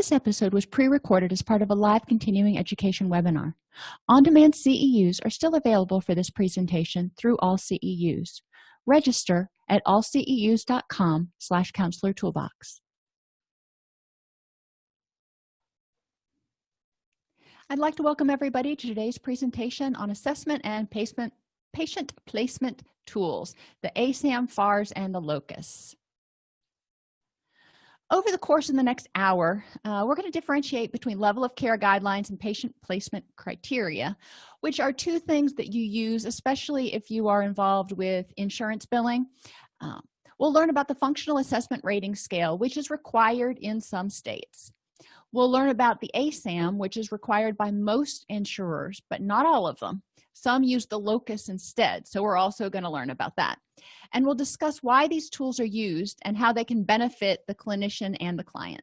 this episode was pre-recorded as part of a live continuing education webinar. On-demand ceus are still available for this presentation through all ceus register at allceus.com slash counselor toolbox. I'd like to welcome everybody to today's presentation on assessment and placement patient placement tools the asam fars and the locus over the course of the next hour uh, we're going to differentiate between level of care guidelines and patient placement criteria which are two things that you use especially if you are involved with insurance billing. Um, we'll learn about the functional assessment rating scale which is required in some states. We'll learn about the asam which is required by most insurers but not all of them some use the locus instead so we're also going to learn about that. And we'll discuss why these tools are used and how they can benefit the clinician and the client.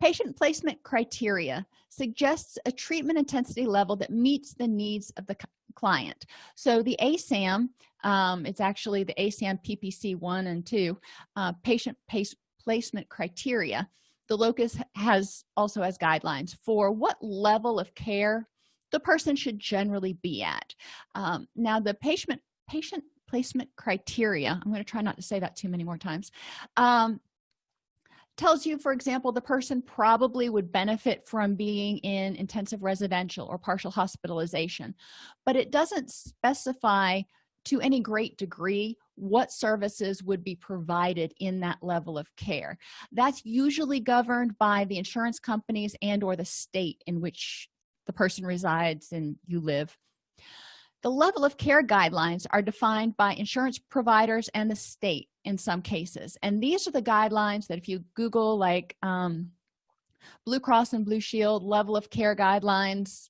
Patient placement criteria suggests a treatment intensity level that meets the needs of the client. So the asam um, it's actually the asam ppc 1 and 2 uh, patient pace placement criteria. The locus has also has guidelines for what level of care the person should generally be at. Um, now the patient patient placement criteria i'm going to try not to say that too many more times um, tells you for example the person probably would benefit from being in intensive residential or partial hospitalization but it doesn't specify to any great degree what services would be provided in that level of care. That's usually governed by the insurance companies and or the state in which the person resides and you live. The level of care guidelines are defined by insurance providers and the state in some cases. And these are the guidelines that if you google like um, blue cross and blue shield level of care guidelines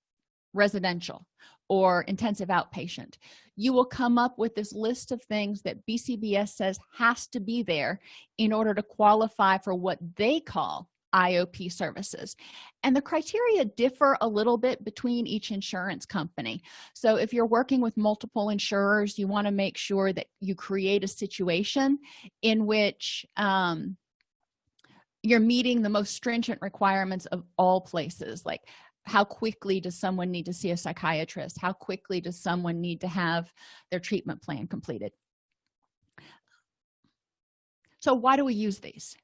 residential or intensive outpatient you will come up with this list of things that bcbs says has to be there in order to qualify for what they call iop services. And the criteria differ a little bit between each insurance company. So if you're working with multiple insurers you want to make sure that you create a situation in which um, you're meeting the most stringent requirements of all places. Like how quickly does someone need to see a psychiatrist? How quickly does someone need to have their treatment plan completed? So why do we use these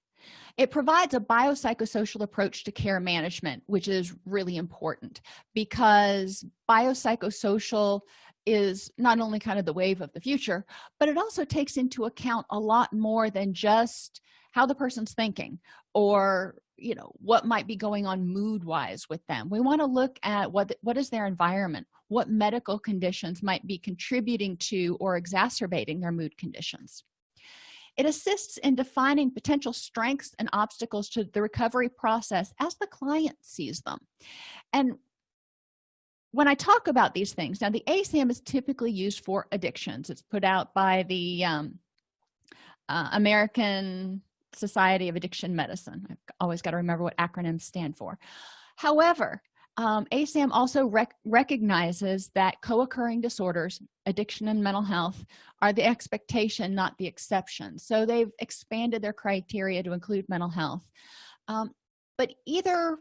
it provides a biopsychosocial approach to care management which is really important because biopsychosocial is not only kind of the wave of the future but it also takes into account a lot more than just how the person's thinking or you know what might be going on mood wise with them. We want to look at what what is their environment? What medical conditions might be contributing to or exacerbating their mood conditions it assists in defining potential strengths and obstacles to the recovery process as the client sees them. And when i talk about these things now the asam is typically used for addictions. It's put out by the um, uh, american society of addiction medicine. I've always got to remember what acronyms stand for. However um, asam also rec recognizes that co-occurring disorders addiction and mental health are the expectation not the exception. So they've expanded their criteria to include mental health. Um, but either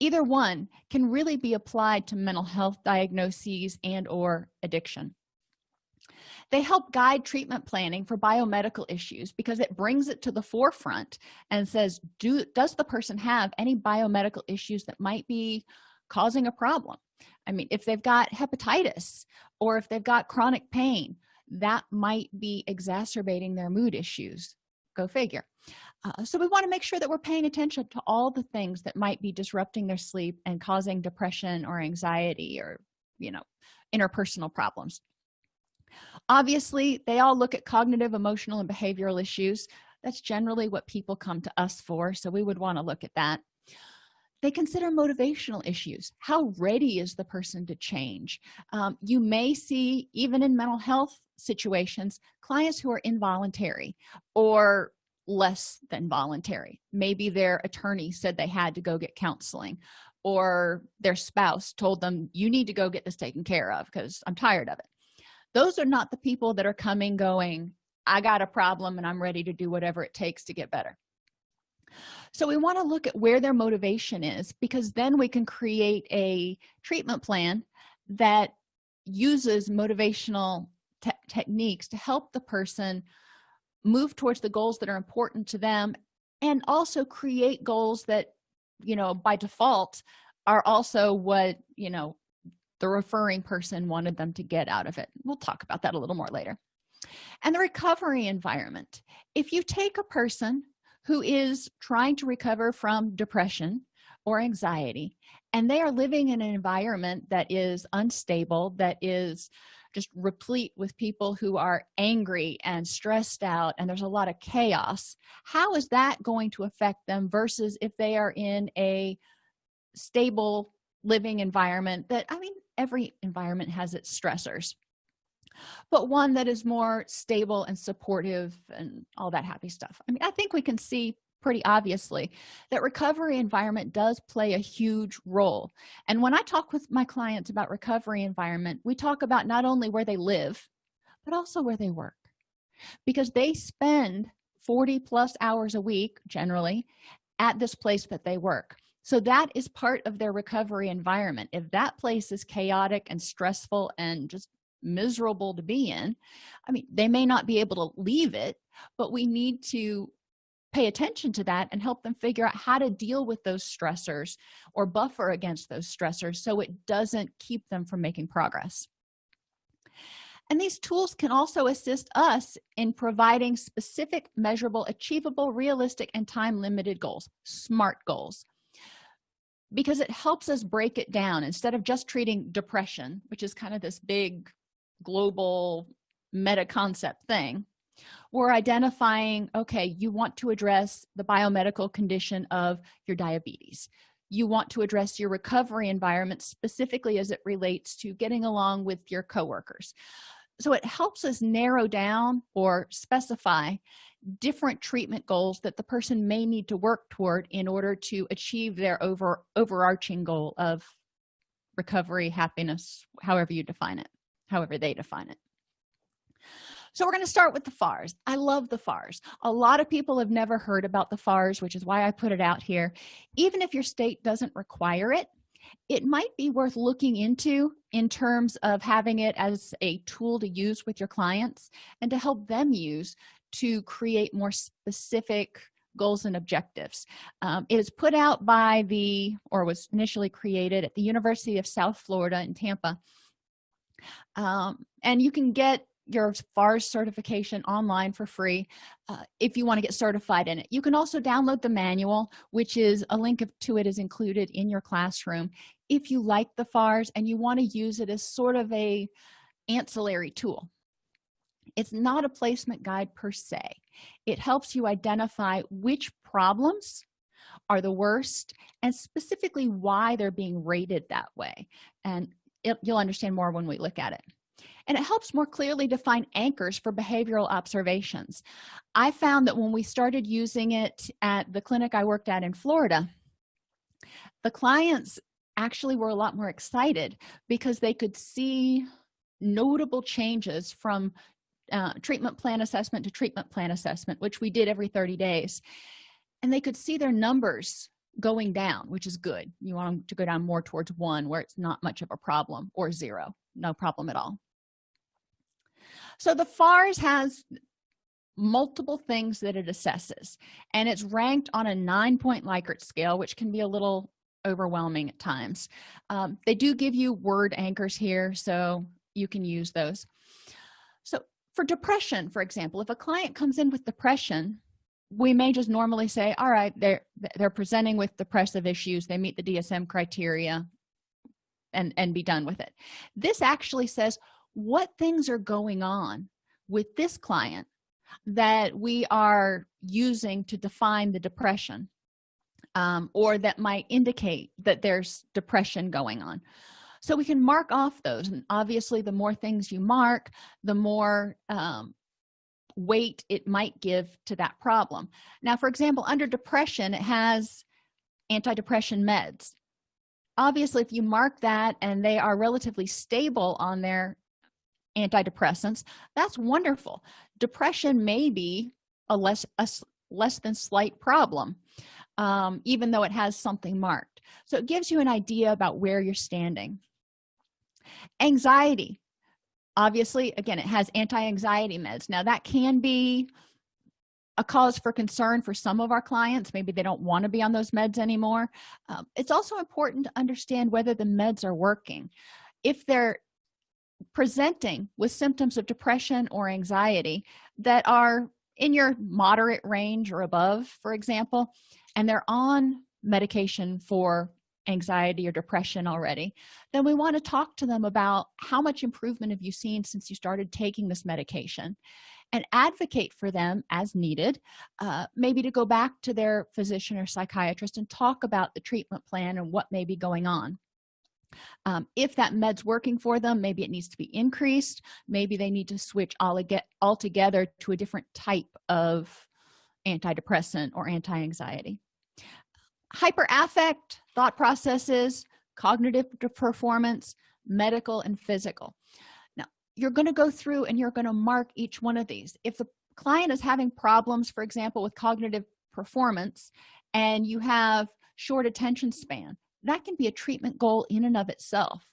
either one can really be applied to mental health diagnoses and or addiction they help guide treatment planning for biomedical issues because it brings it to the forefront and says do does the person have any biomedical issues that might be causing a problem? I mean if they've got hepatitis or if they've got chronic pain that might be exacerbating their mood issues. Go figure. Uh, so we want to make sure that we're paying attention to all the things that might be disrupting their sleep and causing depression or anxiety or you know interpersonal problems obviously they all look at cognitive emotional and behavioral issues. That's generally what people come to us for so we would want to look at that. They consider motivational issues. How ready is the person to change? Um, you may see even in mental health situations clients who are involuntary or less than voluntary. Maybe their attorney said they had to go get counseling or their spouse told them you need to go get this taken care of because i'm tired of it those are not the people that are coming going i got a problem and i'm ready to do whatever it takes to get better. So we want to look at where their motivation is because then we can create a treatment plan that uses motivational te techniques to help the person move towards the goals that are important to them and also create goals that you know by default are also what you know the referring person wanted them to get out of it. We'll talk about that a little more later. And the recovery environment. If you take a person who is trying to recover from depression or anxiety and they are living in an environment that is unstable that is just replete with people who are angry and stressed out and there's a lot of chaos how is that going to affect them versus if they are in a stable living environment that i mean every environment has its stressors but one that is more stable and supportive and all that happy stuff. I mean i think we can see pretty obviously that recovery environment does play a huge role. And when i talk with my clients about recovery environment we talk about not only where they live but also where they work. Because they spend 40 plus hours a week generally at this place that they work so that is part of their recovery environment. If that place is chaotic and stressful and just miserable to be in i mean they may not be able to leave it but we need to pay attention to that and help them figure out how to deal with those stressors or buffer against those stressors so it doesn't keep them from making progress. And these tools can also assist us in providing specific measurable achievable realistic and time limited goals smart goals because it helps us break it down. Instead of just treating depression which is kind of this big global meta concept thing we're identifying okay you want to address the biomedical condition of your diabetes. You want to address your recovery environment specifically as it relates to getting along with your coworkers so it helps us narrow down or specify different treatment goals that the person may need to work toward in order to achieve their over overarching goal of recovery happiness however you define it however they define it. So we're going to start with the fars i love the fars a lot of people have never heard about the fars which is why i put it out here. Even if your state doesn't require it it might be worth looking into in terms of having it as a tool to use with your clients and to help them use to create more specific goals and objectives. Um, it is put out by the or was initially created at the university of south florida in tampa. Um, and you can get your FARS certification online for free uh, if you want to get certified in it. You can also download the manual which is a link to it is included in your classroom. If you like the FARS and you want to use it as sort of a ancillary tool it's not a placement guide per se. It helps you identify which problems are the worst and specifically why they're being rated that way. And it, you'll understand more when we look at it and it helps more clearly define anchors for behavioral observations. I found that when we started using it at the clinic i worked at in florida the clients actually were a lot more excited because they could see notable changes from uh, treatment plan assessment to treatment plan assessment which we did every 30 days. And they could see their numbers going down which is good. You want them to go down more towards one where it's not much of a problem or zero. No problem at all so the fars has multiple things that it assesses and it's ranked on a nine point likert scale which can be a little overwhelming at times. Um, they do give you word anchors here so you can use those. So for depression for example if a client comes in with depression we may just normally say all right they're they're presenting with depressive issues. They meet the dsm criteria and and be done with it. This actually says what things are going on with this client that we are using to define the depression um, or that might indicate that there's depression going on. So we can mark off those and obviously the more things you mark the more um, weight it might give to that problem. Now for example under depression it has antidepressant meds. Obviously if you mark that and they are relatively stable on their antidepressants. That's wonderful. Depression may be a less a, less than slight problem um, even though it has something marked. So it gives you an idea about where you're standing. Anxiety. Obviously again it has anti-anxiety meds. Now that can be a cause for concern for some of our clients. Maybe they don't want to be on those meds anymore. Um, it's also important to understand whether the meds are working. If they're presenting with symptoms of depression or anxiety that are in your moderate range or above for example and they're on medication for anxiety or depression already then we want to talk to them about how much improvement have you seen since you started taking this medication and advocate for them as needed uh, maybe to go back to their physician or psychiatrist and talk about the treatment plan and what may be going on um, if that med's working for them maybe it needs to be increased. Maybe they need to switch all get altogether to a different type of antidepressant or anti-anxiety. Hyperaffect thought processes cognitive performance medical and physical. Now you're going to go through and you're going to mark each one of these. If the client is having problems for example with cognitive performance and you have short attention span that can be a treatment goal in and of itself.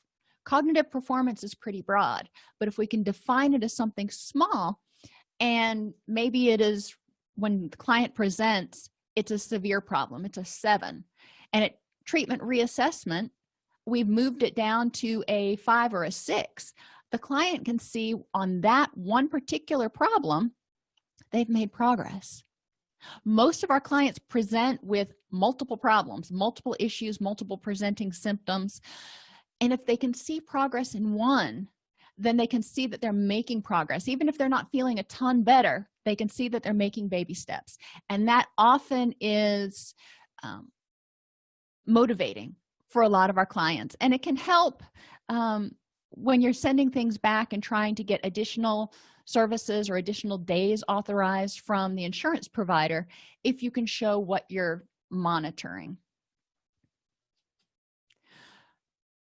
Cognitive performance is pretty broad but if we can define it as something small and maybe it is when the client presents it's a severe problem it's a seven. And at treatment reassessment we've moved it down to a five or a six. The client can see on that one particular problem they've made progress most of our clients present with multiple problems multiple issues multiple presenting symptoms. And if they can see progress in one then they can see that they're making progress. Even if they're not feeling a ton better they can see that they're making baby steps. And that often is um, motivating for a lot of our clients. And it can help um, when you're sending things back and trying to get additional services or additional days authorized from the insurance provider if you can show what you're monitoring.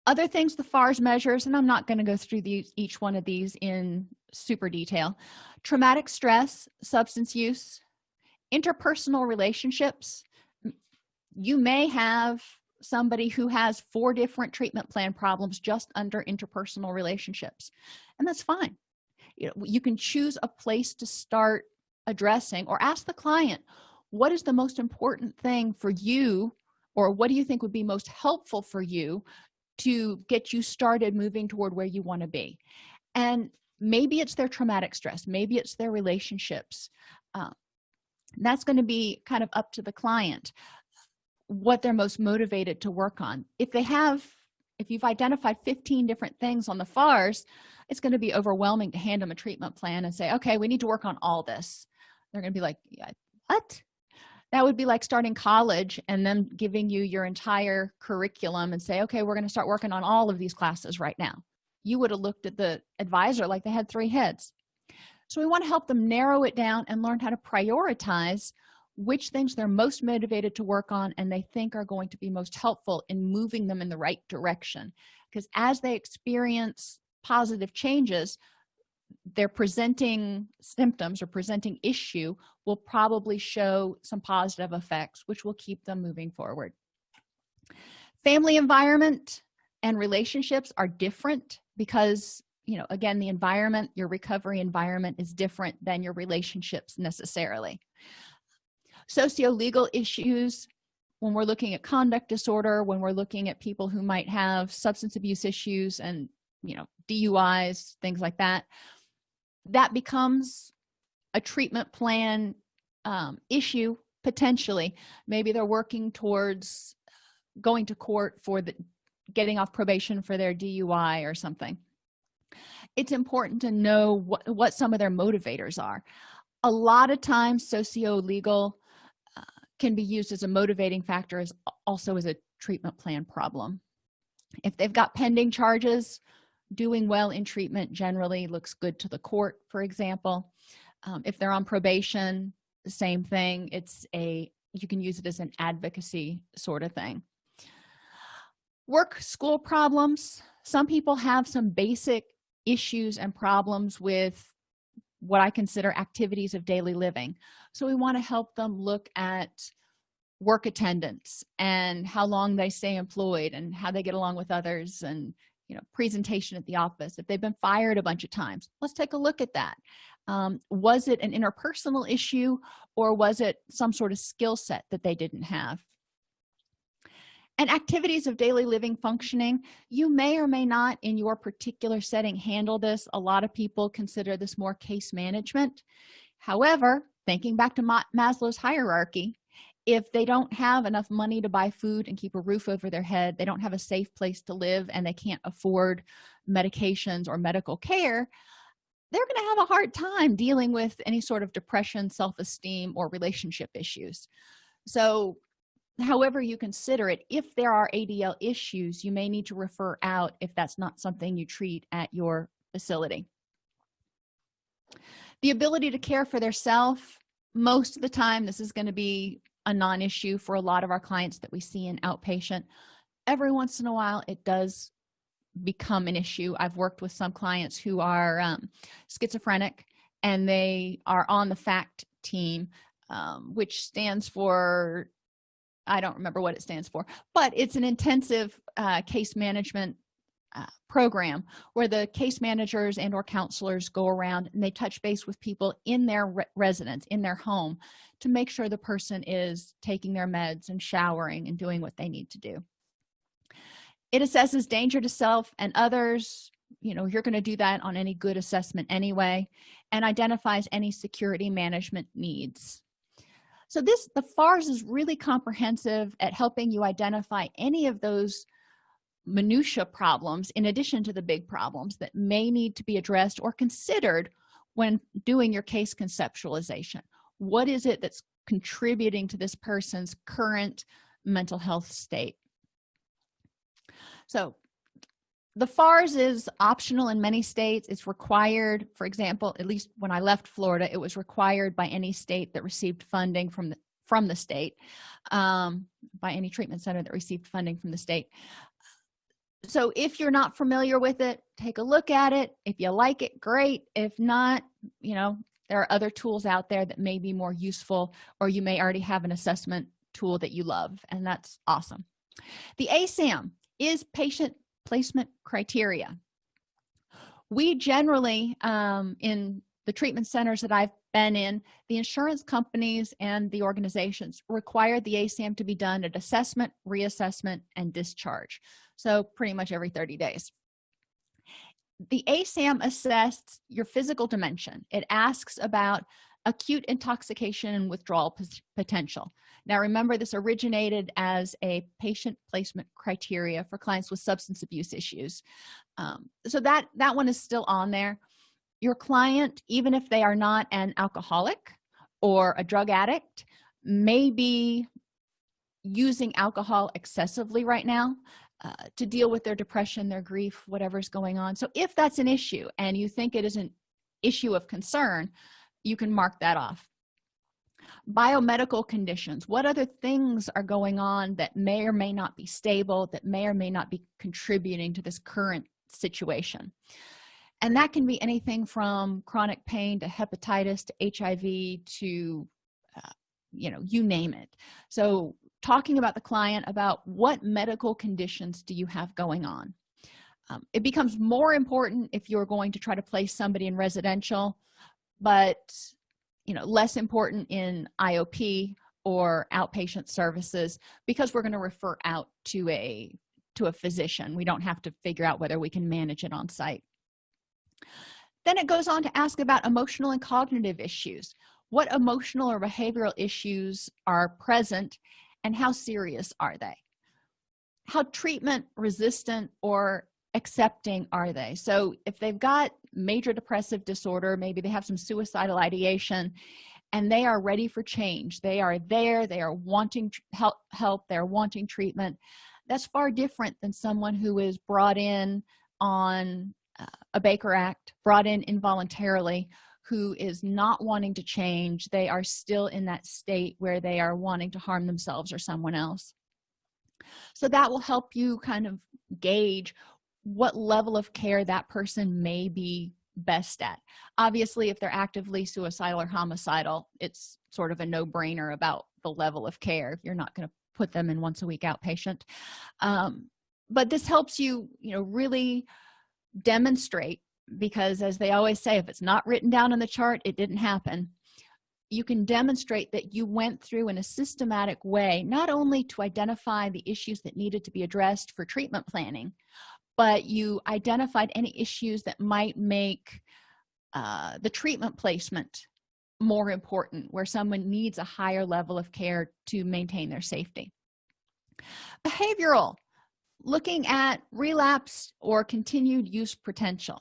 Other things the fars measures and i'm not going to go through these each one of these in super detail. Traumatic stress substance use interpersonal relationships. You may have somebody who has four different treatment plan problems just under interpersonal relationships and that's fine you know you can choose a place to start addressing or ask the client what is the most important thing for you or what do you think would be most helpful for you to get you started moving toward where you want to be? And maybe it's their traumatic stress maybe it's their relationships uh, that's going to be kind of up to the client what they're most motivated to work on. If they have if you've identified 15 different things on the fars it's going to be overwhelming to hand them a treatment plan and say okay we need to work on all this. They're going to be like yeah, what? That would be like starting college and then giving you your entire curriculum and say okay we're going to start working on all of these classes right now. You would have looked at the advisor like they had three heads. So we want to help them narrow it down and learn how to prioritize which things they're most motivated to work on and they think are going to be most helpful in moving them in the right direction. Because as they experience positive changes their presenting symptoms or presenting issue will probably show some positive effects which will keep them moving forward. Family environment and relationships are different because you know again the environment your recovery environment is different than your relationships necessarily socio-legal issues when we're looking at conduct disorder when we're looking at people who might have substance abuse issues and you know duis things like that that becomes a treatment plan um, issue potentially. Maybe they're working towards going to court for the getting off probation for their dui or something. It's important to know what, what some of their motivators are. A lot of times socio-legal can be used as a motivating factor as also as a treatment plan problem. If they've got pending charges doing well in treatment generally looks good to the court for example. Um, if they're on probation same thing. It's a you can use it as an advocacy sort of thing. Work school problems. Some people have some basic issues and problems with what i consider activities of daily living. So we want to help them look at work attendance and how long they stay employed and how they get along with others and you know presentation at the office. If they've been fired a bunch of times let's take a look at that. Um, was it an interpersonal issue or was it some sort of skill set that they didn't have and activities of daily living functioning you may or may not in your particular setting handle this. A lot of people consider this more case management. However thinking back to maslow's hierarchy if they don't have enough money to buy food and keep a roof over their head they don't have a safe place to live and they can't afford medications or medical care they're going to have a hard time dealing with any sort of depression self-esteem or relationship issues. So however you consider it if there are adl issues you may need to refer out if that's not something you treat at your facility. The ability to care for their self most of the time this is going to be a non-issue for a lot of our clients that we see in outpatient. Every once in a while it does become an issue. I've worked with some clients who are um, schizophrenic and they are on the fact team um, which stands for i don't remember what it stands for but it's an intensive uh, case management uh, program where the case managers and or counselors go around and they touch base with people in their re residence in their home to make sure the person is taking their meds and showering and doing what they need to do. It assesses danger to self and others. You know you're going to do that on any good assessment anyway and identifies any security management needs so this the fars is really comprehensive at helping you identify any of those minutia problems in addition to the big problems that may need to be addressed or considered when doing your case conceptualization. What is it that's contributing to this person's current mental health state? So the fars is optional in many states. It's required for example at least when i left florida it was required by any state that received funding from the from the state um, by any treatment center that received funding from the state. So if you're not familiar with it take a look at it. If you like it great. If not you know there are other tools out there that may be more useful or you may already have an assessment tool that you love and that's awesome. The asam is patient placement criteria. We generally um, in the treatment centers that i've been in the insurance companies and the organizations require the asam to be done at assessment reassessment and discharge. So pretty much every 30 days. The asam assesses your physical dimension. It asks about acute intoxication and withdrawal potential now remember this originated as a patient placement criteria for clients with substance abuse issues. Um, so that that one is still on there. Your client even if they are not an alcoholic or a drug addict may be using alcohol excessively right now uh, to deal with their depression their grief whatever's going on. So if that's an issue and you think it is an issue of concern you can mark that off biomedical conditions. What other things are going on that may or may not be stable that may or may not be contributing to this current situation? And that can be anything from chronic pain to hepatitis to hiv to uh, you know you name it. So talking about the client about what medical conditions do you have going on? Um, it becomes more important if you're going to try to place somebody in residential but you know less important in iop or outpatient services because we're going to refer out to a to a physician. We don't have to figure out whether we can manage it on site. Then it goes on to ask about emotional and cognitive issues. What emotional or behavioral issues are present and how serious are they? How treatment resistant or accepting are they? So if they've got major depressive disorder maybe they have some suicidal ideation and they are ready for change they are there they are wanting help help they're wanting treatment that's far different than someone who is brought in on uh, a baker act brought in involuntarily who is not wanting to change they are still in that state where they are wanting to harm themselves or someone else. So that will help you kind of gauge what level of care that person may be best at. Obviously if they're actively suicidal or homicidal it's sort of a no-brainer about the level of care you're not going to put them in once a week outpatient. Um, but this helps you you know really demonstrate because as they always say if it's not written down in the chart it didn't happen. You can demonstrate that you went through in a systematic way not only to identify the issues that needed to be addressed for treatment planning but you identified any issues that might make uh, the treatment placement more important where someone needs a higher level of care to maintain their safety. Behavioral looking at relapse or continued use potential.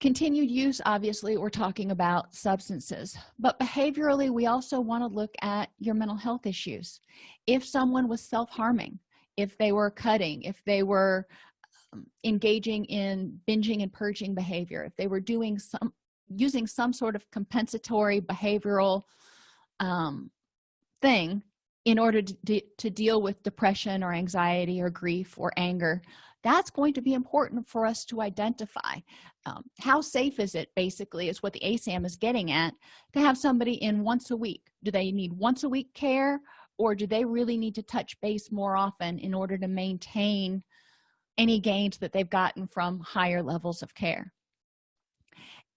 Continued use obviously we're talking about substances but behaviorally we also want to look at your mental health issues. If someone was self-harming if they were cutting if they were engaging in binging and purging behavior. If they were doing some using some sort of compensatory behavioral um, thing in order to, de to deal with depression or anxiety or grief or anger that's going to be important for us to identify. Um, how safe is it basically is what the asam is getting at to have somebody in once a week. Do they need once a week care or do they really need to touch base more often in order to maintain any gains that they've gotten from higher levels of care.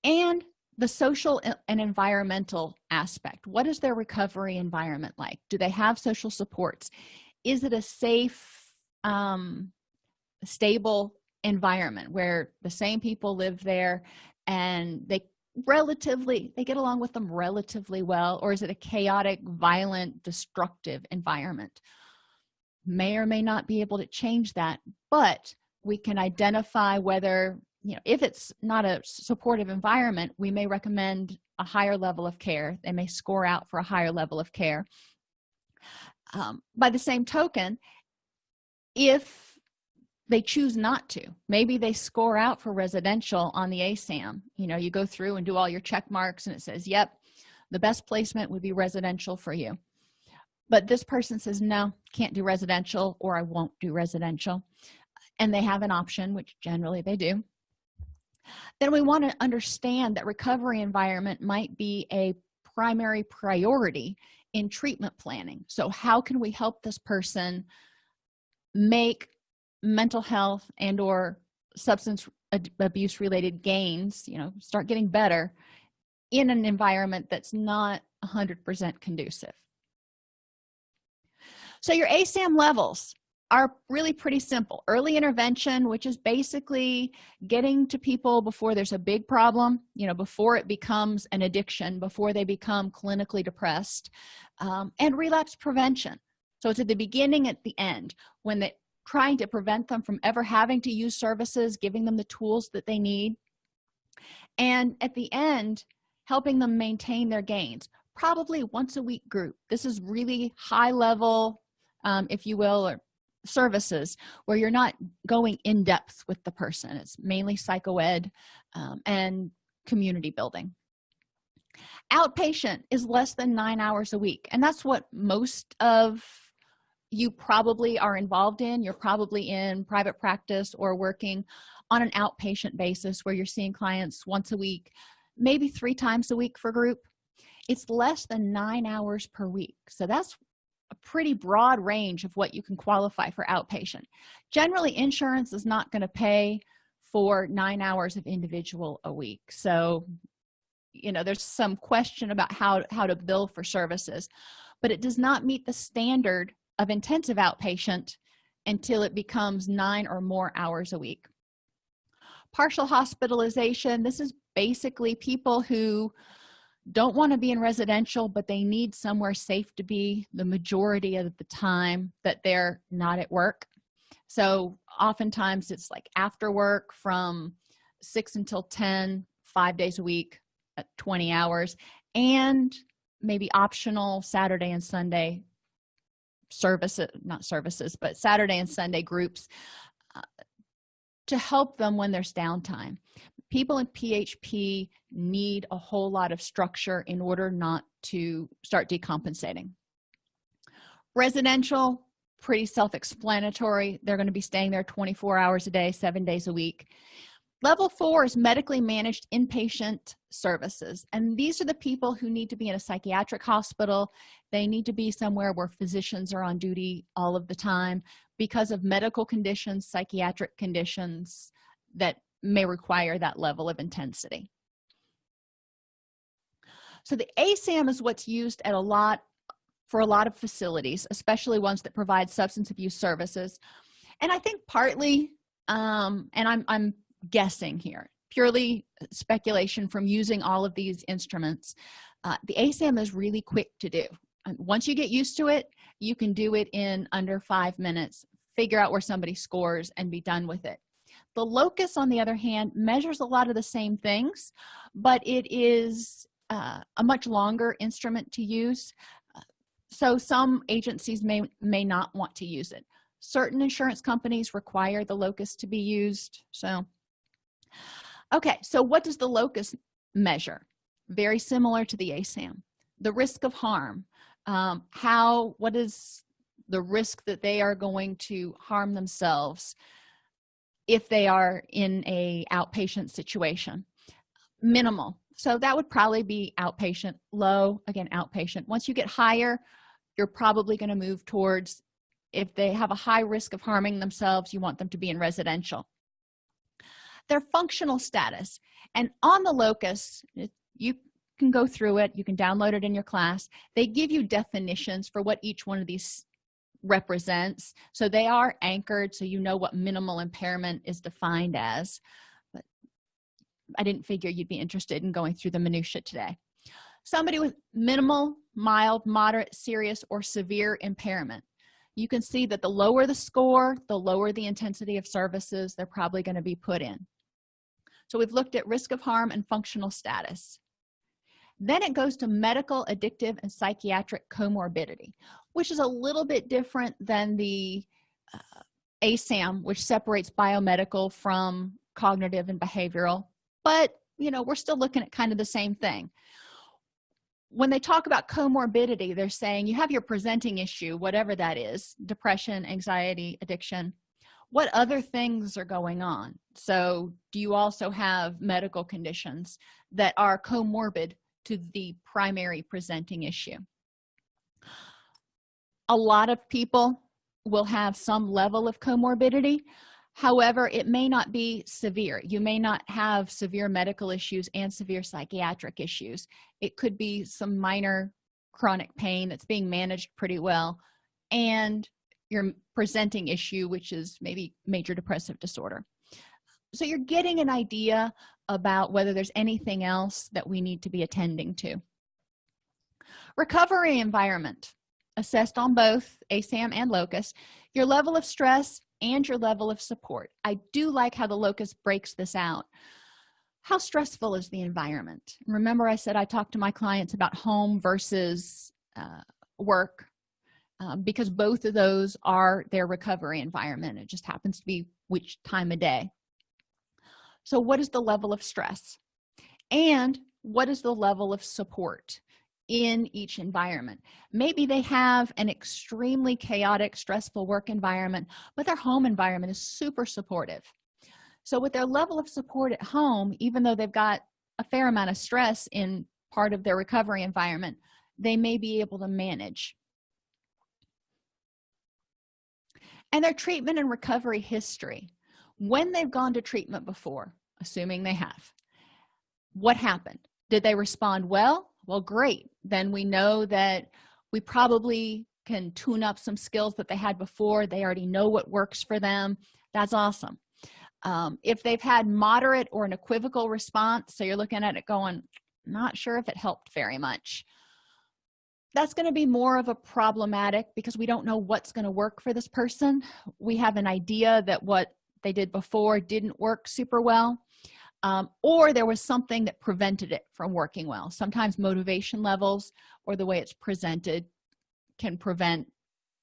And the social and environmental aspect what is their recovery environment like? Do they have social supports? Is it a safe um, stable environment where the same people live there and they relatively they get along with them relatively well or is it a chaotic violent destructive environment may or may not be able to change that but we can identify whether you know if it's not a supportive environment we may recommend a higher level of care. They may score out for a higher level of care. Um, by the same token if they choose not to maybe they score out for residential on the asam you know you go through and do all your check marks and it says yep the best placement would be residential for you but this person says no can't do residential or i won't do residential. And they have an option which generally they do. Then we want to understand that recovery environment might be a primary priority in treatment planning. So how can we help this person make mental health and or substance abuse related gains you know start getting better in an environment that's not 100% conducive so your asam levels are really pretty simple. Early intervention which is basically getting to people before there's a big problem you know before it becomes an addiction before they become clinically depressed um, and relapse prevention. So it's at the beginning at the end when the trying to prevent them from ever having to use services giving them the tools that they need and at the end helping them maintain their gains. Probably once a week group. This is really high level um, if you will or services where you're not going in depth with the person. It's mainly psychoed um, and community building. Outpatient is less than nine hours a week and that's what most of you probably are involved in. You're probably in private practice or working on an outpatient basis where you're seeing clients once a week maybe three times a week for group. It's less than nine hours per week. So that's a pretty broad range of what you can qualify for outpatient. Generally insurance is not going to pay for nine hours of individual a week. So you know there's some question about how how to bill for services but it does not meet the standard of intensive outpatient until it becomes nine or more hours a week. Partial hospitalization this is basically people who don't want to be in residential but they need somewhere safe to be the majority of the time that they're not at work. So oftentimes it's like after work from 6 until 10 five days a week at 20 hours and maybe optional saturday and sunday services not services but saturday and sunday groups uh, to help them when there's downtime people in php need a whole lot of structure in order not to start decompensating. Residential pretty self-explanatory. They're going to be staying there 24 hours a day seven days a week. Level four is medically managed inpatient services and these are the people who need to be in a psychiatric hospital. They need to be somewhere where physicians are on duty all of the time because of medical conditions psychiatric conditions that may require that level of intensity. So the asam is what's used at a lot for a lot of facilities especially ones that provide substance abuse services. And i think partly um and i'm i'm guessing here purely speculation from using all of these instruments uh, the asam is really quick to do. Once you get used to it you can do it in under five minutes figure out where somebody scores and be done with it the locus on the other hand measures a lot of the same things but it is uh, a much longer instrument to use. So some agencies may may not want to use it. Certain insurance companies require the locus to be used so. Okay so what does the locus measure? Very similar to the asam the risk of harm. Um, how what is the risk that they are going to harm themselves if they are in a outpatient situation. Minimal. So that would probably be outpatient low again outpatient. Once you get higher you're probably going to move towards if they have a high risk of harming themselves you want them to be in residential. Their functional status. And on the locus you can go through it you can download it in your class. They give you definitions for what each one of these represents. So they are anchored so you know what minimal impairment is defined as. But i didn't figure you'd be interested in going through the minutia today. Somebody with minimal mild moderate serious or severe impairment. You can see that the lower the score the lower the intensity of services they're probably going to be put in. So we've looked at risk of harm and functional status. Then it goes to medical addictive and psychiatric comorbidity which is a little bit different than the uh, asam which separates biomedical from cognitive and behavioral. But you know we're still looking at kind of the same thing. When they talk about comorbidity they're saying you have your presenting issue whatever that is depression anxiety addiction. What other things are going on? So do you also have medical conditions that are comorbid to the primary presenting issue a lot of people will have some level of comorbidity. However it may not be severe. You may not have severe medical issues and severe psychiatric issues. It could be some minor chronic pain that's being managed pretty well and your presenting issue which is maybe major depressive disorder. So you're getting an idea about whether there's anything else that we need to be attending to. Recovery environment assessed on both asam and locus your level of stress and your level of support. I do like how the locus breaks this out. How stressful is the environment? Remember i said i talked to my clients about home versus uh, work um, because both of those are their recovery environment. It just happens to be which time of day. So what is the level of stress? And what is the level of support in each environment. Maybe they have an extremely chaotic stressful work environment but their home environment is super supportive. So with their level of support at home even though they've got a fair amount of stress in part of their recovery environment they may be able to manage. And their treatment and recovery history. When they've gone to treatment before assuming they have what happened? Did they respond well well great. Then we know that we probably can tune up some skills that they had before. They already know what works for them. That's awesome. Um, if they've had moderate or an equivocal response so you're looking at it going not sure if it helped very much. That's going to be more of a problematic because we don't know what's going to work for this person. We have an idea that what they did before didn't work super well um, or there was something that prevented it from working well. Sometimes motivation levels or the way it's presented can prevent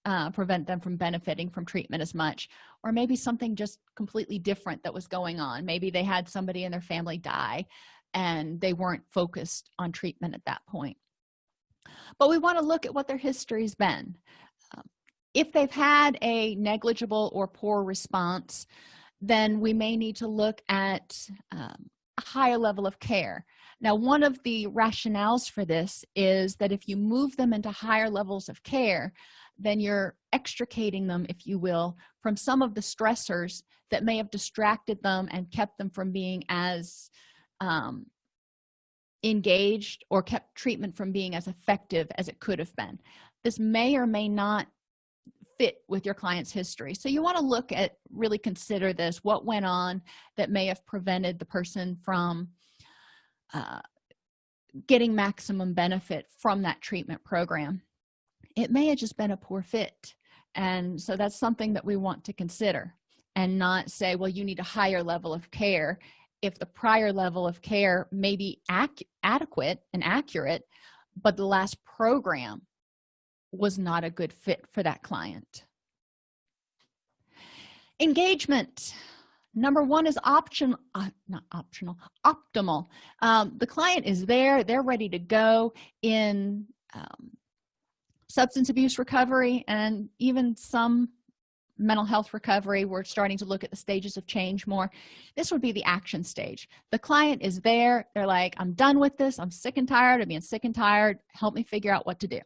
uh, prevent them from benefiting from treatment as much. Or maybe something just completely different that was going on. Maybe they had somebody in their family die and they weren't focused on treatment at that point. But we want to look at what their history's been. Um, if they've had a negligible or poor response then we may need to look at um, a higher level of care. Now one of the rationales for this is that if you move them into higher levels of care then you're extricating them if you will from some of the stressors that may have distracted them and kept them from being as um, engaged or kept treatment from being as effective as it could have been. This may or may not fit with your client's history. So you want to look at really consider this what went on that may have prevented the person from uh, getting maximum benefit from that treatment program. It may have just been a poor fit and so that's something that we want to consider and not say well you need a higher level of care. If the prior level of care may be adequate and accurate but the last program was not a good fit for that client. Engagement. Number one is option uh, not optional optimal. Um, the client is there they're ready to go in um, substance abuse recovery and even some mental health recovery. We're starting to look at the stages of change more. This would be the action stage. The client is there. They're like i'm done with this. I'm sick and tired of being sick and tired. Help me figure out what to do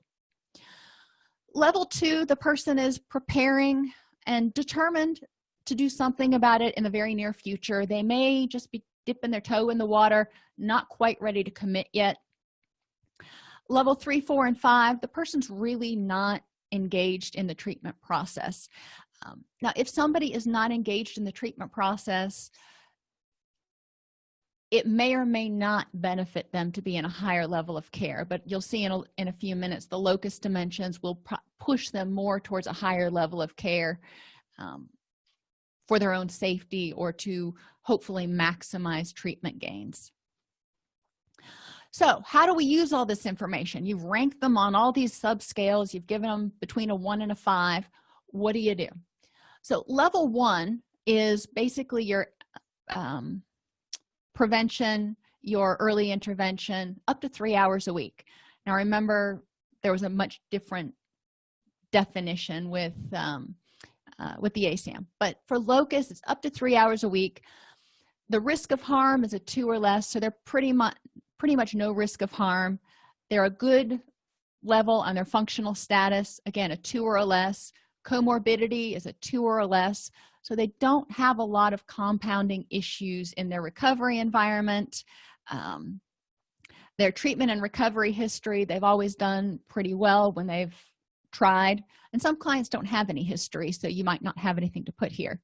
level two the person is preparing and determined to do something about it in the very near future. They may just be dipping their toe in the water not quite ready to commit yet. Level three four and five the person's really not engaged in the treatment process. Um, now if somebody is not engaged in the treatment process it may or may not benefit them to be in a higher level of care but you'll see in a, in a few minutes the locus dimensions will push them more towards a higher level of care um, for their own safety or to hopefully maximize treatment gains. So how do we use all this information? You've ranked them on all these subscales. You've given them between a one and a five. What do you do? So level one is basically your um, prevention your early intervention up to three hours a week. Now remember there was a much different definition with um, uh, with the asam but for locus it's up to three hours a week. The risk of harm is a two or less so they're pretty much pretty much no risk of harm. They're a good level on their functional status again a two or a less comorbidity is a two or less? So they don't have a lot of compounding issues in their recovery environment. Um, their treatment and recovery history they've always done pretty well when they've tried and some clients don't have any history so you might not have anything to put here.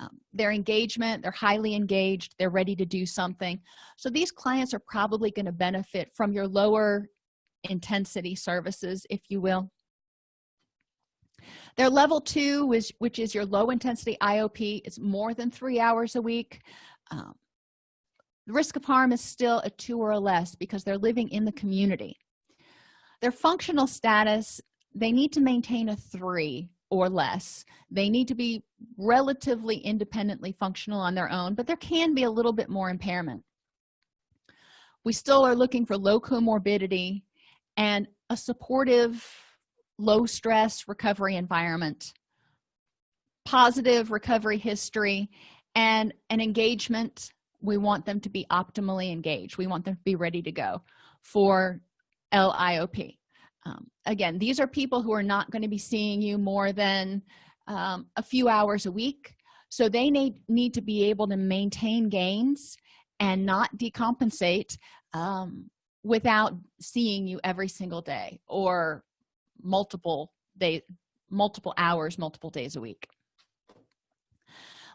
Um, their engagement they're highly engaged they're ready to do something. So these clients are probably going to benefit from your lower intensity services if you will their level two is which is your low intensity iop it's more than three hours a week. Um, the risk of harm is still a two or a less because they're living in the community. Their functional status they need to maintain a three or less. They need to be relatively independently functional on their own but there can be a little bit more impairment. We still are looking for low comorbidity and a supportive low stress recovery environment positive recovery history and an engagement. We want them to be optimally engaged. We want them to be ready to go for liop um, again these are people who are not going to be seeing you more than um, a few hours a week. So they need need to be able to maintain gains and not decompensate um, without seeing you every single day or multiple day multiple hours multiple days a week.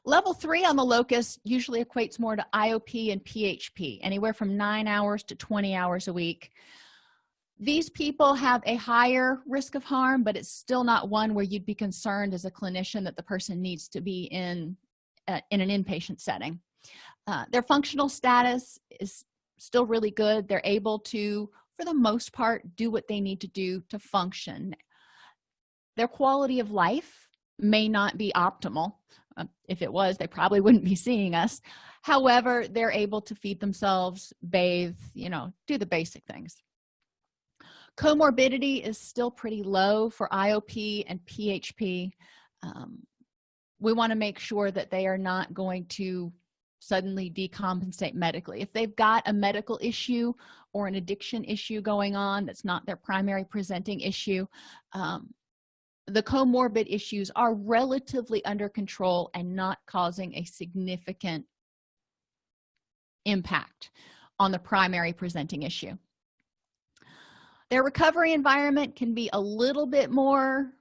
Level three on the locus usually equates more to iop and php anywhere from nine hours to 20 hours a week. These people have a higher risk of harm but it's still not one where you'd be concerned as a clinician that the person needs to be in uh, in an inpatient setting. Uh, their functional status is still really good. They're able to for the most part do what they need to do to function. Their quality of life may not be optimal. Uh, if it was they probably wouldn't be seeing us. However they're able to feed themselves bathe you know do the basic things. Comorbidity is still pretty low for iop and php um, we want to make sure that they are not going to suddenly decompensate medically. If they've got a medical issue or an addiction issue going on that's not their primary presenting issue um, the comorbid issues are relatively under control and not causing a significant impact on the primary presenting issue. Their recovery environment can be a little bit more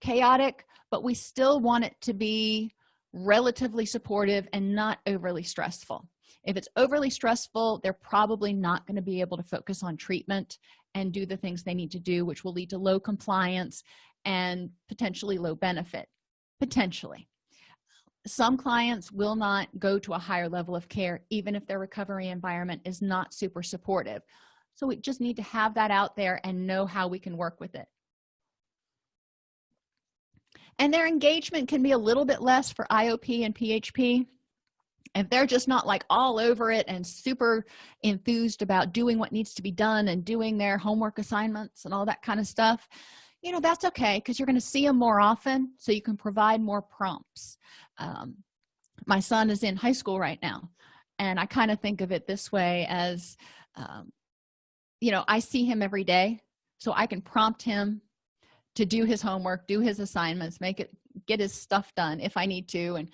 chaotic but we still want it to be relatively supportive and not overly stressful. If it's overly stressful they're probably not going to be able to focus on treatment and do the things they need to do which will lead to low compliance and potentially low benefit potentially. Some clients will not go to a higher level of care even if their recovery environment is not super supportive. So we just need to have that out there and know how we can work with it and their engagement can be a little bit less for iop and php if they're just not like all over it and super enthused about doing what needs to be done and doing their homework assignments and all that kind of stuff. You know that's okay because you're going to see them more often so you can provide more prompts. Um, my son is in high school right now and i kind of think of it this way as um, you know i see him every day so i can prompt him to do his homework do his assignments make it get his stuff done if i need to and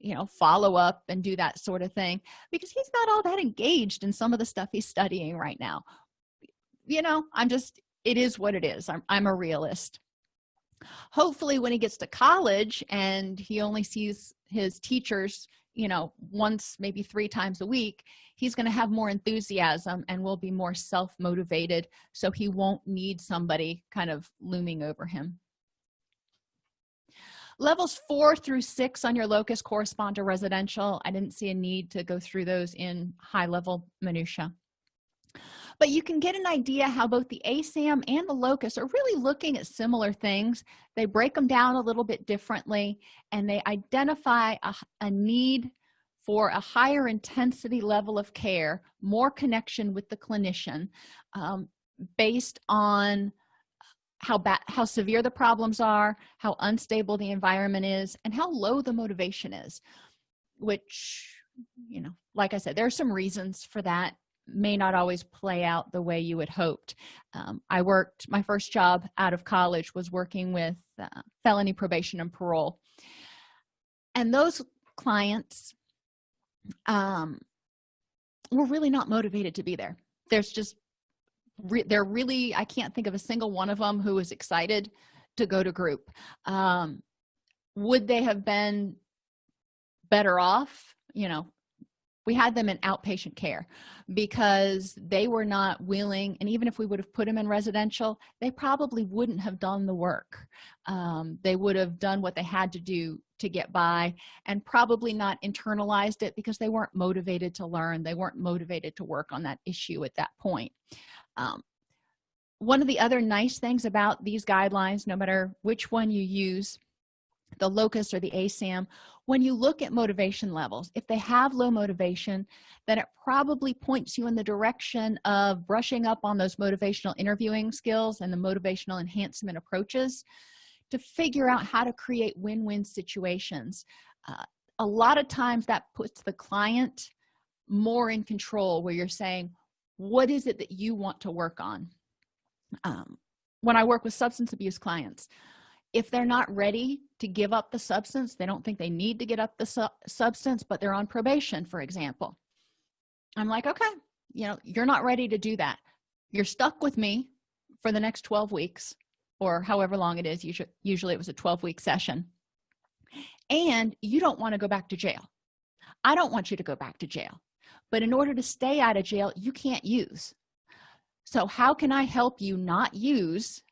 you know follow up and do that sort of thing because he's not all that engaged in some of the stuff he's studying right now. You know i'm just it is what it is. I'm, I'm a realist. Hopefully when he gets to college and he only sees his teachers you know once maybe three times a week he's going to have more enthusiasm and will be more self-motivated so he won't need somebody kind of looming over him. Levels four through six on your locus correspond to residential. I didn't see a need to go through those in high level minutia but you can get an idea how both the asam and the locus are really looking at similar things. They break them down a little bit differently and they identify a, a need for a higher intensity level of care more connection with the clinician um, based on how bad how severe the problems are how unstable the environment is and how low the motivation is which you know like i said there are some reasons for that may not always play out the way you had hoped. Um, i worked my first job out of college was working with uh, felony probation and parole. And those clients um, were really not motivated to be there. There's just re they're really i can't think of a single one of them who was excited to go to group. Um, would they have been better off? You know we had them in outpatient care because they were not willing and even if we would have put them in residential they probably wouldn't have done the work. Um, they would have done what they had to do to get by and probably not internalized it because they weren't motivated to learn. They weren't motivated to work on that issue at that point. Um, one of the other nice things about these guidelines no matter which one you use the locus or the asam when you look at motivation levels if they have low motivation then it probably points you in the direction of brushing up on those motivational interviewing skills and the motivational enhancement approaches to figure out how to create win-win situations. Uh, a lot of times that puts the client more in control where you're saying what is it that you want to work on? Um, when i work with substance abuse clients if they're not ready to give up the substance. They don't think they need to get up the su substance but they're on probation for example. I'm like okay you know you're not ready to do that. You're stuck with me for the next 12 weeks or however long it is usually usually it was a 12 week session. And you don't want to go back to jail. I don't want you to go back to jail. But in order to stay out of jail you can't use. So how can i help you not use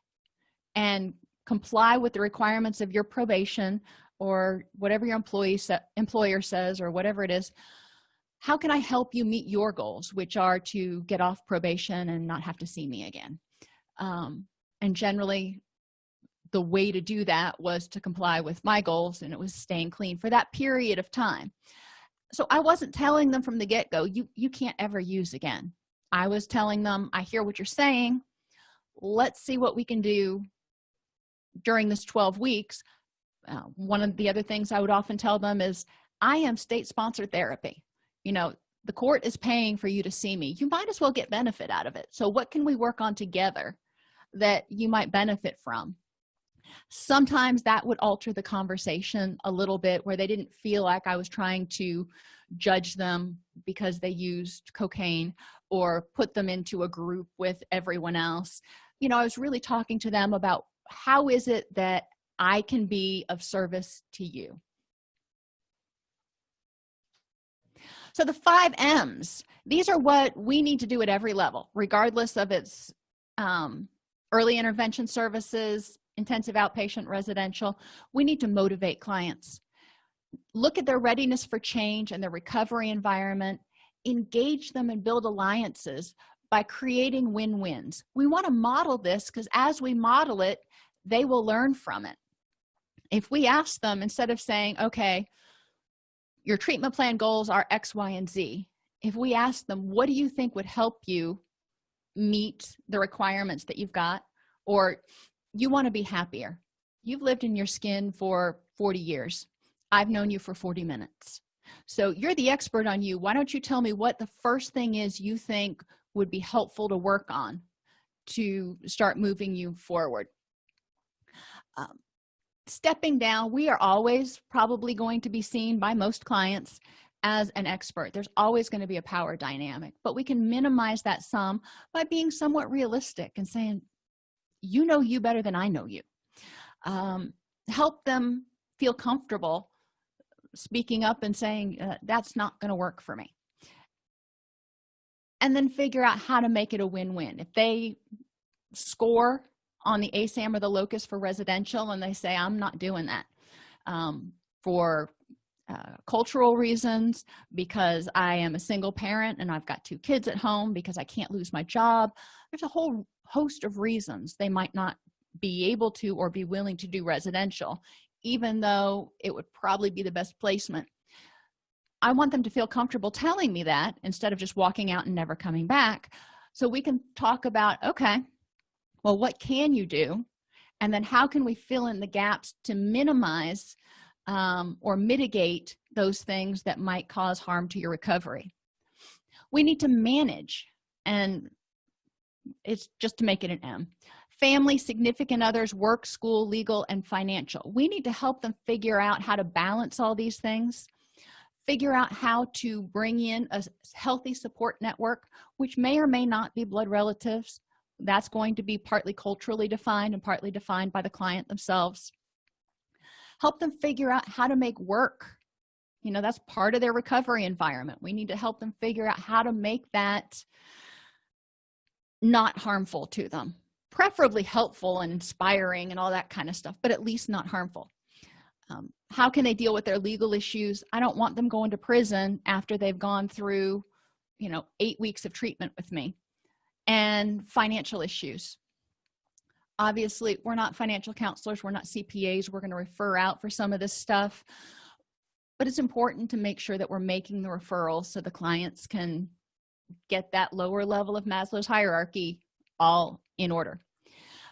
and comply with the requirements of your probation or whatever your employee employer says or whatever it is how can i help you meet your goals which are to get off probation and not have to see me again? Um, and generally the way to do that was to comply with my goals and it was staying clean for that period of time. So i wasn't telling them from the get-go you you can't ever use again. I was telling them i hear what you're saying. Let's see what we can do during this 12 weeks uh, one of the other things i would often tell them is i am state sponsored therapy. You know the court is paying for you to see me. You might as well get benefit out of it. So what can we work on together that you might benefit from? Sometimes that would alter the conversation a little bit where they didn't feel like i was trying to judge them because they used cocaine or put them into a group with everyone else. You know i was really talking to them about how is it that i can be of service to you? So the five m's these are what we need to do at every level regardless of its um, early intervention services intensive outpatient residential. We need to motivate clients. Look at their readiness for change and their recovery environment. Engage them and build alliances by creating win-wins. We want to model this because as we model it they will learn from it. If we ask them instead of saying okay your treatment plan goals are x y and z if we ask them what do you think would help you meet the requirements that you've got? or you want to be happier. You've lived in your skin for 40 years. I've known you for 40 minutes. So you're the expert on you. Why don't you tell me what the first thing is you think would be helpful to work on to start moving you forward. Um, stepping down we are always probably going to be seen by most clients as an expert. There's always going to be a power dynamic but we can minimize that some by being somewhat realistic and saying you know you better than i know you. Um, help them feel comfortable speaking up and saying uh, that's not going to work for me and then figure out how to make it a win-win. If they score on the asam or the locus for residential and they say i'm not doing that um, for uh, cultural reasons because i am a single parent and i've got two kids at home because i can't lose my job there's a whole host of reasons they might not be able to or be willing to do residential even though it would probably be the best placement i want them to feel comfortable telling me that instead of just walking out and never coming back. So we can talk about okay well what can you do? And then how can we fill in the gaps to minimize um, or mitigate those things that might cause harm to your recovery? We need to manage and it's just to make it an m. Family significant others work school legal and financial. We need to help them figure out how to balance all these things figure out how to bring in a healthy support network which may or may not be blood relatives. That's going to be partly culturally defined and partly defined by the client themselves. Help them figure out how to make work. You know that's part of their recovery environment. We need to help them figure out how to make that not harmful to them. Preferably helpful and inspiring and all that kind of stuff but at least not harmful. Um, how can they deal with their legal issues? I don't want them going to prison after they've gone through you know eight weeks of treatment with me. And financial issues. Obviously we're not financial counselors we're not cpas we're going to refer out for some of this stuff. But it's important to make sure that we're making the referrals so the clients can get that lower level of maslow's hierarchy all in order.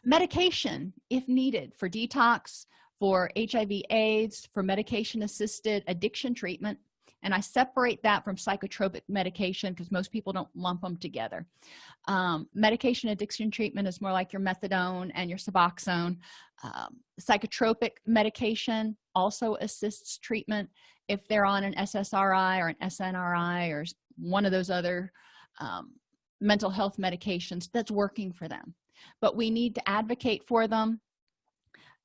Medication if needed for detox for hiv aids for medication assisted addiction treatment and i separate that from psychotropic medication because most people don't lump them together. Um, medication addiction treatment is more like your methadone and your suboxone. Um, psychotropic medication also assists treatment if they're on an ssri or an snri or one of those other um, mental health medications that's working for them. But we need to advocate for them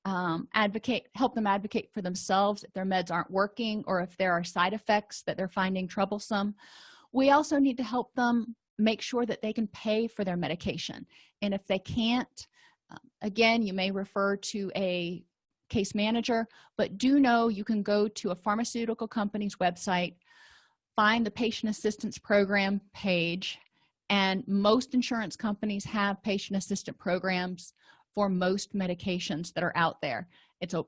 um, advocate help them advocate for themselves if their meds aren't working or if there are side effects that they're finding troublesome. We also need to help them make sure that they can pay for their medication. And if they can't um, again you may refer to a case manager but do know you can go to a pharmaceutical company's website find the patient assistance program page and most insurance companies have patient assistant programs for most medications that are out there. It's a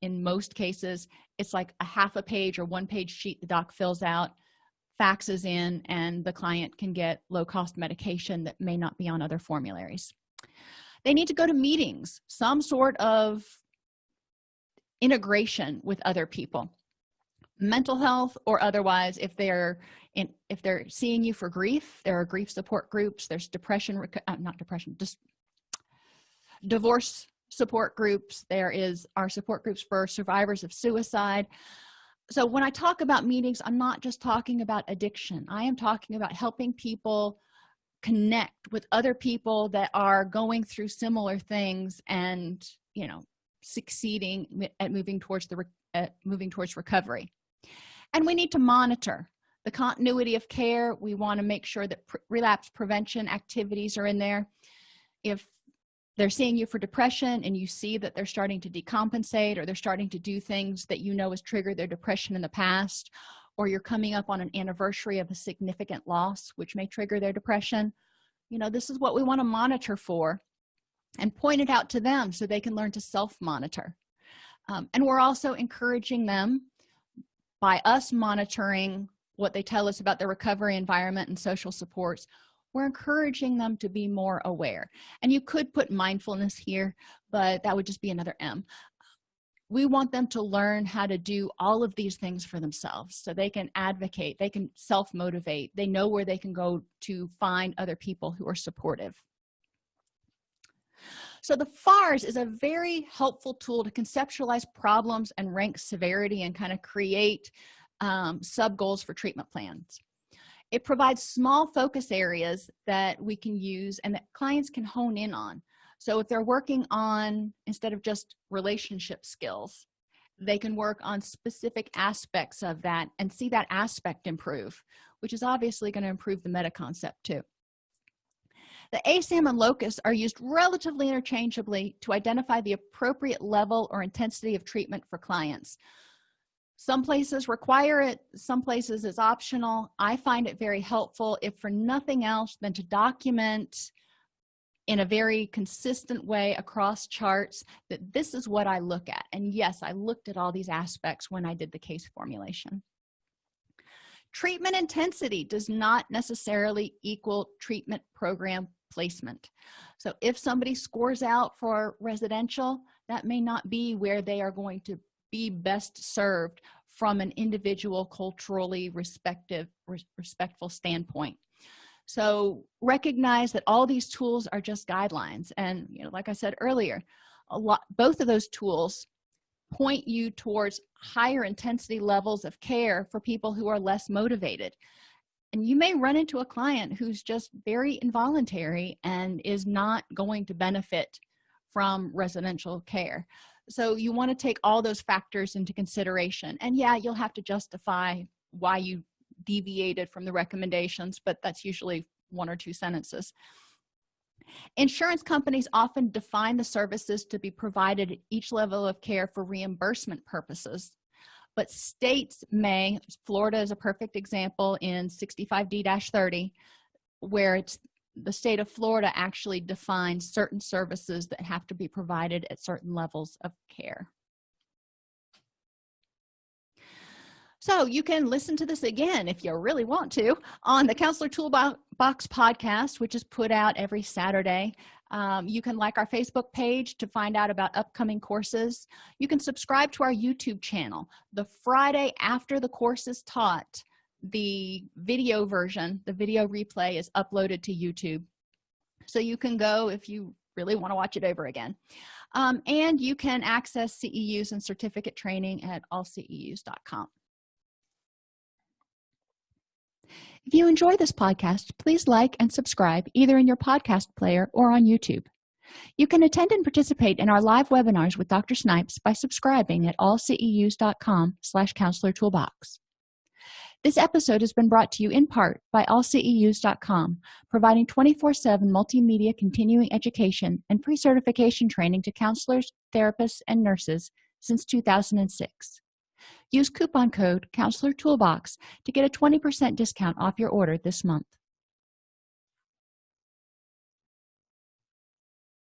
in most cases it's like a half a page or one page sheet the doc fills out faxes in and the client can get low-cost medication that may not be on other formularies. They need to go to meetings some sort of integration with other people. Mental health or otherwise if they're in if they're seeing you for grief there are grief support groups there's depression uh, not depression just divorce support groups there is our support groups for survivors of suicide. So when i talk about meetings i'm not just talking about addiction. I am talking about helping people connect with other people that are going through similar things and you know succeeding at moving towards the at moving towards recovery. And we need to monitor the continuity of care. We want to make sure that relapse prevention activities are in there. If they're seeing you for depression and you see that they're starting to decompensate or they're starting to do things that you know has triggered their depression in the past or you're coming up on an anniversary of a significant loss which may trigger their depression you know this is what we want to monitor for and point it out to them so they can learn to self-monitor. Um, and we're also encouraging them by us monitoring what they tell us about their recovery environment and social supports we're encouraging them to be more aware. And you could put mindfulness here but that would just be another m. We want them to learn how to do all of these things for themselves so they can advocate they can self-motivate they know where they can go to find other people who are supportive. So the fars is a very helpful tool to conceptualize problems and rank severity and kind of create um, sub goals for treatment plans it provides small focus areas that we can use and that clients can hone in on. So if they're working on instead of just relationship skills they can work on specific aspects of that and see that aspect improve which is obviously going to improve the meta concept too. The asam and locus are used relatively interchangeably to identify the appropriate level or intensity of treatment for clients some places require it some places is optional. I find it very helpful if for nothing else than to document in a very consistent way across charts that this is what i look at. And yes i looked at all these aspects when i did the case formulation. Treatment intensity does not necessarily equal treatment program placement. So if somebody scores out for residential that may not be where they are going to be best served from an individual culturally respective respectful standpoint. So recognize that all these tools are just guidelines and you know like i said earlier a lot both of those tools point you towards higher intensity levels of care for people who are less motivated. And you may run into a client who's just very involuntary and is not going to benefit from residential care. So you want to take all those factors into consideration. And yeah you'll have to justify why you deviated from the recommendations but that's usually one or two sentences. Insurance companies often define the services to be provided at each level of care for reimbursement purposes. But states may florida is a perfect example in 65d-30 where it's the state of florida actually defines certain services that have to be provided at certain levels of care. So you can listen to this again if you really want to on the counselor toolbox podcast which is put out every saturday. Um, you can like our facebook page to find out about upcoming courses. You can subscribe to our youtube channel the friday after the course is taught the video version the video replay is uploaded to youtube. So you can go if you really want to watch it over again. Um, and you can access ceus and certificate training at allceus.com if you enjoy this podcast please like and subscribe either in your podcast player or on youtube. You can attend and participate in our live webinars with dr snipes by subscribing at allceus.com slash counselor toolbox this episode has been brought to you in part by allceus.com providing 24-7 multimedia continuing education and pre-certification training to counselors therapists and nurses since 2006 use coupon code counselor toolbox to get a 20 percent discount off your order this month